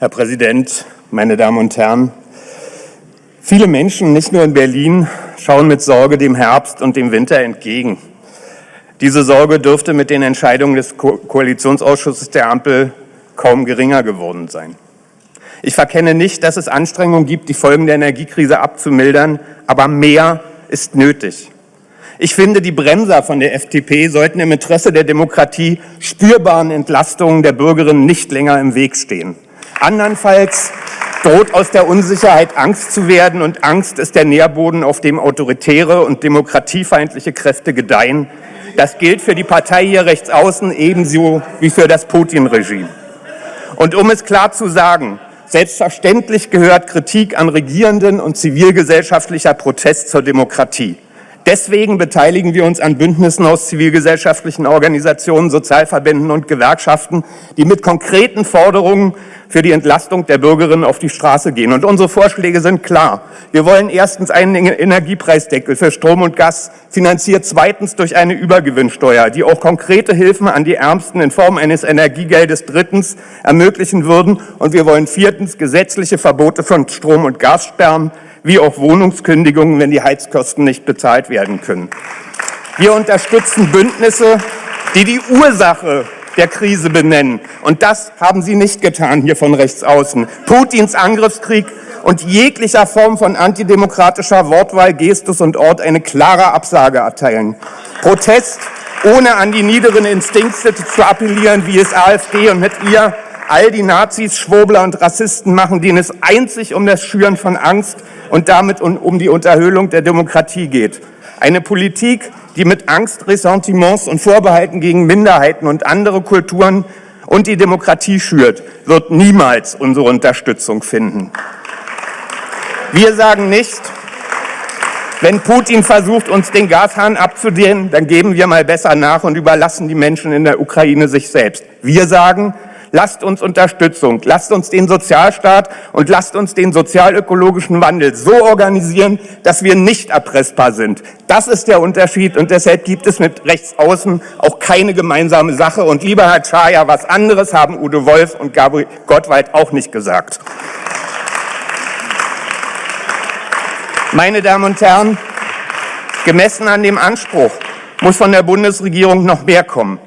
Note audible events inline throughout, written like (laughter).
Herr Präsident, meine Damen und Herren! Viele Menschen, nicht nur in Berlin, schauen mit Sorge dem Herbst und dem Winter entgegen. Diese Sorge dürfte mit den Entscheidungen des Ko Koalitionsausschusses der Ampel kaum geringer geworden sein. Ich verkenne nicht, dass es Anstrengungen gibt, die Folgen der Energiekrise abzumildern, aber mehr ist nötig. Ich finde, die Bremser von der FDP sollten im Interesse der Demokratie spürbaren Entlastungen der Bürgerinnen nicht länger im Weg stehen. Andernfalls droht aus der Unsicherheit Angst zu werden, und Angst ist der Nährboden, auf dem autoritäre und demokratiefeindliche Kräfte gedeihen. Das gilt für die Partei hier rechts außen ebenso wie für das Putin-Regime. Und um es klar zu sagen, selbstverständlich gehört Kritik an Regierenden und zivilgesellschaftlicher Protest zur Demokratie. Deswegen beteiligen wir uns an Bündnissen aus zivilgesellschaftlichen Organisationen, Sozialverbänden und Gewerkschaften, die mit konkreten Forderungen für die Entlastung der Bürgerinnen auf die Straße gehen. Und unsere Vorschläge sind klar. Wir wollen erstens einen Energiepreisdeckel für Strom und Gas, finanziert zweitens durch eine Übergewinnsteuer, die auch konkrete Hilfen an die Ärmsten in Form eines Energiegeldes drittens ermöglichen würden. Und wir wollen viertens gesetzliche Verbote von Strom- und Gassperren, wie auch Wohnungskündigungen, wenn die Heizkosten nicht bezahlt werden können. Wir unterstützen Bündnisse, die die Ursache der Krise benennen. Und das haben Sie nicht getan hier von rechts außen. Putins Angriffskrieg und jeglicher Form von antidemokratischer Wortwahl, Gestus und Ort eine klare Absage erteilen. Protest, ohne an die niederen Instinkte zu appellieren, wie es AfD und mit ihr all die Nazis, Schwurbler und Rassisten machen, denen es einzig um das Schüren von Angst und damit um die Unterhöhlung der Demokratie geht. Eine Politik, die mit Angst, Ressentiments und Vorbehalten gegen Minderheiten und andere Kulturen und die Demokratie schürt, wird niemals unsere Unterstützung finden. Wir sagen nicht, wenn Putin versucht, uns den Gashahn abzudehnen, dann geben wir mal besser nach und überlassen die Menschen in der Ukraine sich selbst. Wir sagen, Lasst uns Unterstützung, lasst uns den Sozialstaat und lasst uns den sozialökologischen Wandel so organisieren, dass wir nicht erpressbar sind. Das ist der Unterschied und deshalb gibt es mit Rechtsaußen auch keine gemeinsame Sache. Und lieber Herr Czaja, was anderes haben Udo Wolf und Gabriel Gottwald auch nicht gesagt. Meine Damen und Herren, gemessen an dem Anspruch muss von der Bundesregierung noch mehr kommen.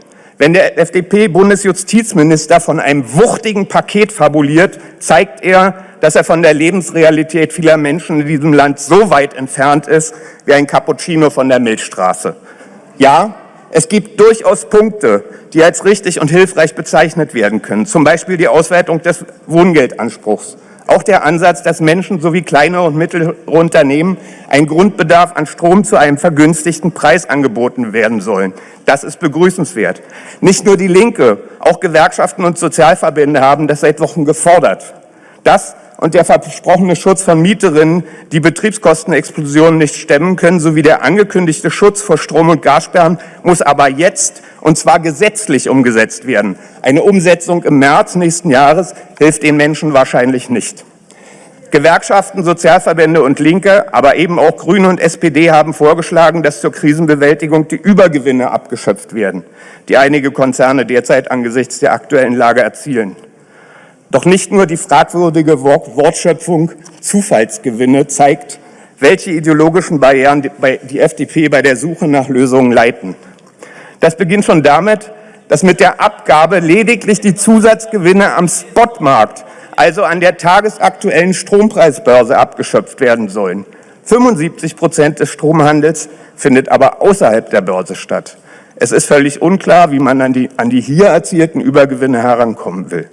Wenn der FDP-Bundesjustizminister von einem wuchtigen Paket fabuliert, zeigt er, dass er von der Lebensrealität vieler Menschen in diesem Land so weit entfernt ist wie ein Cappuccino von der Milchstraße. Ja, es gibt durchaus Punkte, die als richtig und hilfreich bezeichnet werden können, zum Beispiel die Ausweitung des Wohngeldanspruchs. Auch der Ansatz, dass Menschen sowie kleine und mittlere Unternehmen ein Grundbedarf an Strom zu einem vergünstigten Preis angeboten werden sollen. Das ist begrüßenswert. Nicht nur die Linke, auch Gewerkschaften und Sozialverbände haben das seit Wochen gefordert. Das und der versprochene Schutz von Mieterinnen, die Betriebskostenexplosionen nicht stemmen können, sowie der angekündigte Schutz vor Strom- und Gassperren muss aber jetzt und zwar gesetzlich umgesetzt werden. Eine Umsetzung im März nächsten Jahres hilft den Menschen wahrscheinlich nicht. Gewerkschaften, Sozialverbände und Linke, aber eben auch Grüne und SPD haben vorgeschlagen, dass zur Krisenbewältigung die Übergewinne abgeschöpft werden, die einige Konzerne derzeit angesichts der aktuellen Lage erzielen. Doch nicht nur die fragwürdige Wortschöpfung Zufallsgewinne zeigt, welche ideologischen Barrieren die FDP bei der Suche nach Lösungen leiten. Das beginnt schon damit, dass mit der Abgabe lediglich die Zusatzgewinne am Spotmarkt, also an der tagesaktuellen Strompreisbörse, abgeschöpft werden sollen. 75 Prozent des Stromhandels findet aber außerhalb der Börse statt. Es ist völlig unklar, wie man an die, an die hier erzielten Übergewinne herankommen will.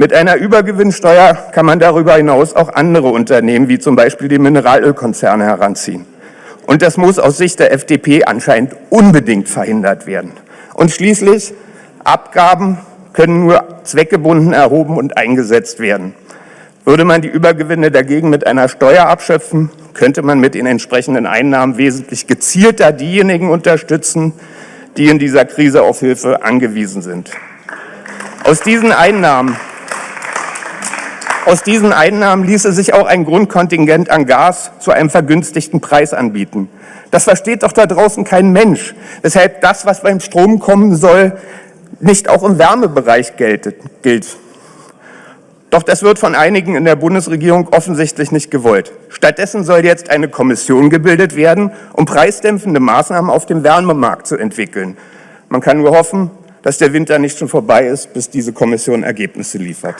Mit einer Übergewinnsteuer kann man darüber hinaus auch andere Unternehmen, wie zum Beispiel die Mineralölkonzerne, heranziehen. Und das muss aus Sicht der FDP anscheinend unbedingt verhindert werden. Und schließlich, Abgaben können nur zweckgebunden erhoben und eingesetzt werden. Würde man die Übergewinne dagegen mit einer Steuer abschöpfen, könnte man mit den entsprechenden Einnahmen wesentlich gezielter diejenigen unterstützen, die in dieser Krise auf Hilfe angewiesen sind. Aus diesen Einnahmen aus diesen Einnahmen ließe sich auch ein Grundkontingent an Gas zu einem vergünstigten Preis anbieten. Das versteht doch da draußen kein Mensch, weshalb das, was beim Strom kommen soll, nicht auch im Wärmebereich gilt. Doch das wird von einigen in der Bundesregierung offensichtlich nicht gewollt. Stattdessen soll jetzt eine Kommission gebildet werden, um preisdämpfende Maßnahmen auf dem Wärmemarkt zu entwickeln. Man kann nur hoffen, dass der Winter nicht schon vorbei ist, bis diese Kommission Ergebnisse liefert.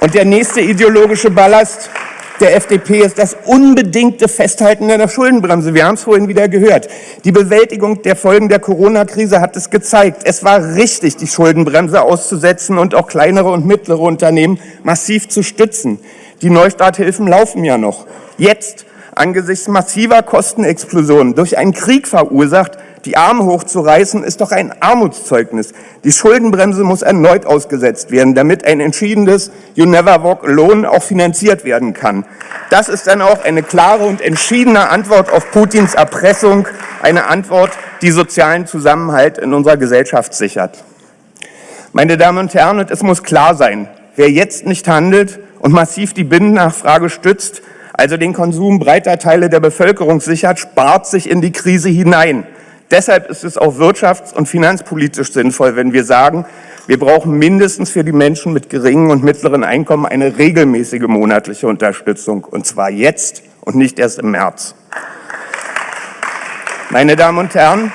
Und der nächste ideologische Ballast der FDP ist das unbedingte Festhalten der Schuldenbremse. Wir haben es vorhin wieder gehört. Die Bewältigung der Folgen der Corona-Krise hat es gezeigt. Es war richtig, die Schuldenbremse auszusetzen und auch kleinere und mittlere Unternehmen massiv zu stützen. Die Neustarthilfen laufen ja noch. Jetzt, angesichts massiver Kostenexplosionen durch einen Krieg verursacht, die Arme hochzureißen, ist doch ein Armutszeugnis. Die Schuldenbremse muss erneut ausgesetzt werden, damit ein entschiedenes You Never Walk Alone auch finanziert werden kann. Das ist dann auch eine klare und entschiedene Antwort auf Putins Erpressung, eine Antwort, die sozialen Zusammenhalt in unserer Gesellschaft sichert. Meine Damen und Herren, es muss klar sein, wer jetzt nicht handelt und massiv die Binnennachfrage stützt, also den Konsum breiter Teile der Bevölkerung sichert, spart sich in die Krise hinein. Deshalb ist es auch wirtschafts- und finanzpolitisch sinnvoll, wenn wir sagen, wir brauchen mindestens für die Menschen mit geringen und mittleren Einkommen eine regelmäßige monatliche Unterstützung, und zwar jetzt und nicht erst im März. Meine Damen und Herren,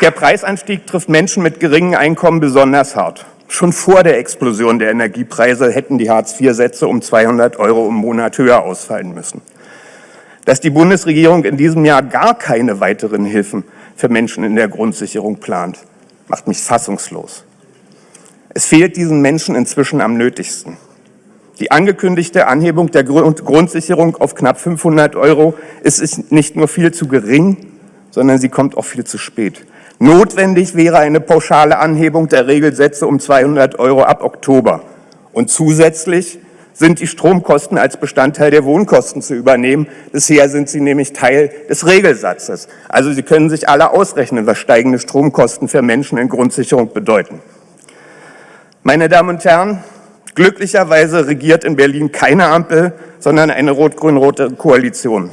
der Preisanstieg trifft Menschen mit geringen Einkommen besonders hart. Schon vor der Explosion der Energiepreise hätten die Hartz-IV-Sätze um 200 Euro im Monat höher ausfallen müssen dass die Bundesregierung in diesem Jahr gar keine weiteren Hilfen für Menschen in der Grundsicherung plant, macht mich fassungslos. Es fehlt diesen Menschen inzwischen am nötigsten. Die angekündigte Anhebung der Grundsicherung auf knapp 500 Euro ist nicht nur viel zu gering, sondern sie kommt auch viel zu spät. Notwendig wäre eine pauschale Anhebung der Regelsätze um 200 Euro ab Oktober. Und zusätzlich sind die Stromkosten als Bestandteil der Wohnkosten zu übernehmen. Bisher sind sie nämlich Teil des Regelsatzes. Also Sie können sich alle ausrechnen, was steigende Stromkosten für Menschen in Grundsicherung bedeuten. Meine Damen und Herren, glücklicherweise regiert in Berlin keine Ampel, sondern eine rot-grün-rote Koalition.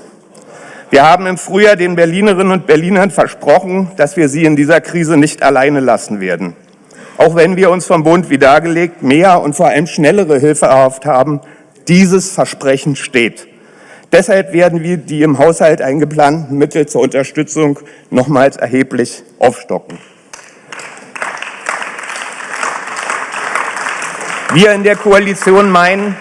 Wir haben im Frühjahr den Berlinerinnen und Berlinern versprochen, dass wir sie in dieser Krise nicht alleine lassen werden. Auch wenn wir uns vom Bund wie dargelegt mehr und vor allem schnellere Hilfe erhofft haben, dieses Versprechen steht. Deshalb werden wir die im Haushalt eingeplanten Mittel zur Unterstützung nochmals erheblich aufstocken. Wir in der Koalition meinen,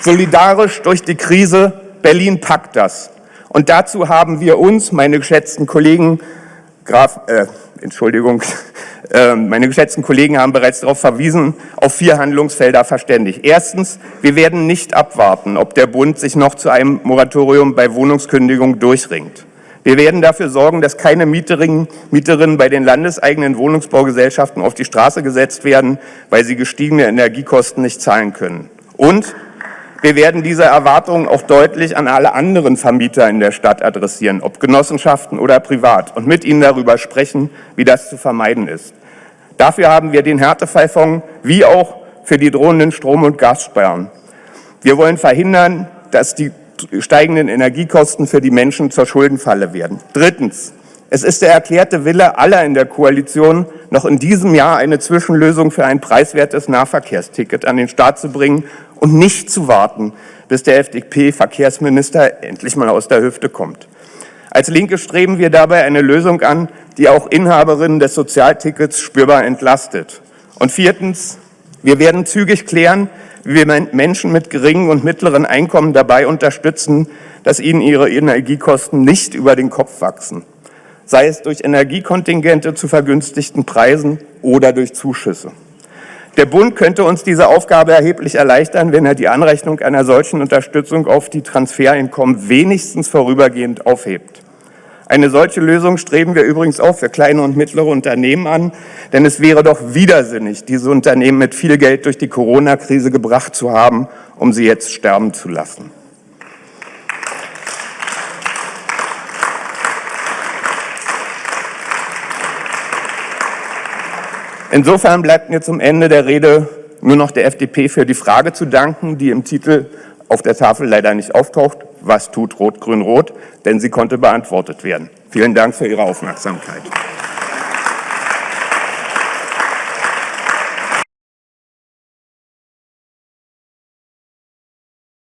solidarisch durch die Krise, Berlin packt das. Und dazu haben wir uns, meine geschätzten Kollegen, Graf, äh, Entschuldigung, (laughs) ähm, meine geschätzten Kollegen haben bereits darauf verwiesen, auf vier Handlungsfelder verständigt. Erstens, wir werden nicht abwarten, ob der Bund sich noch zu einem Moratorium bei Wohnungskündigung durchringt. Wir werden dafür sorgen, dass keine Mieterinnen, Mieterinnen bei den landeseigenen Wohnungsbaugesellschaften auf die Straße gesetzt werden, weil sie gestiegene Energiekosten nicht zahlen können. Und wir werden diese Erwartungen auch deutlich an alle anderen Vermieter in der Stadt adressieren, ob Genossenschaften oder privat, und mit ihnen darüber sprechen, wie das zu vermeiden ist. Dafür haben wir den Härtefallfonds wie auch für die drohenden Strom- und Gassperren. Wir wollen verhindern, dass die steigenden Energiekosten für die Menschen zur Schuldenfalle werden. Drittens. Es ist der erklärte Wille aller in der Koalition, noch in diesem Jahr eine Zwischenlösung für ein preiswertes Nahverkehrsticket an den Start zu bringen und nicht zu warten, bis der FDP-Verkehrsminister endlich mal aus der Hüfte kommt. Als Linke streben wir dabei eine Lösung an, die auch Inhaberinnen des Sozialtickets spürbar entlastet. Und viertens, wir werden zügig klären, wie wir Menschen mit geringen und mittleren Einkommen dabei unterstützen, dass ihnen ihre Energiekosten nicht über den Kopf wachsen, sei es durch Energiekontingente zu vergünstigten Preisen oder durch Zuschüsse. Der Bund könnte uns diese Aufgabe erheblich erleichtern, wenn er die Anrechnung einer solchen Unterstützung auf die Transfereinkommen wenigstens vorübergehend aufhebt. Eine solche Lösung streben wir übrigens auch für kleine und mittlere Unternehmen an, denn es wäre doch widersinnig, diese Unternehmen mit viel Geld durch die Corona-Krise gebracht zu haben, um sie jetzt sterben zu lassen. Insofern bleibt mir zum Ende der Rede nur noch der FDP für die Frage zu danken, die im Titel auf der Tafel leider nicht auftaucht, was tut Rot-Grün-Rot, denn sie konnte beantwortet werden. Vielen Dank für Ihre Aufmerksamkeit.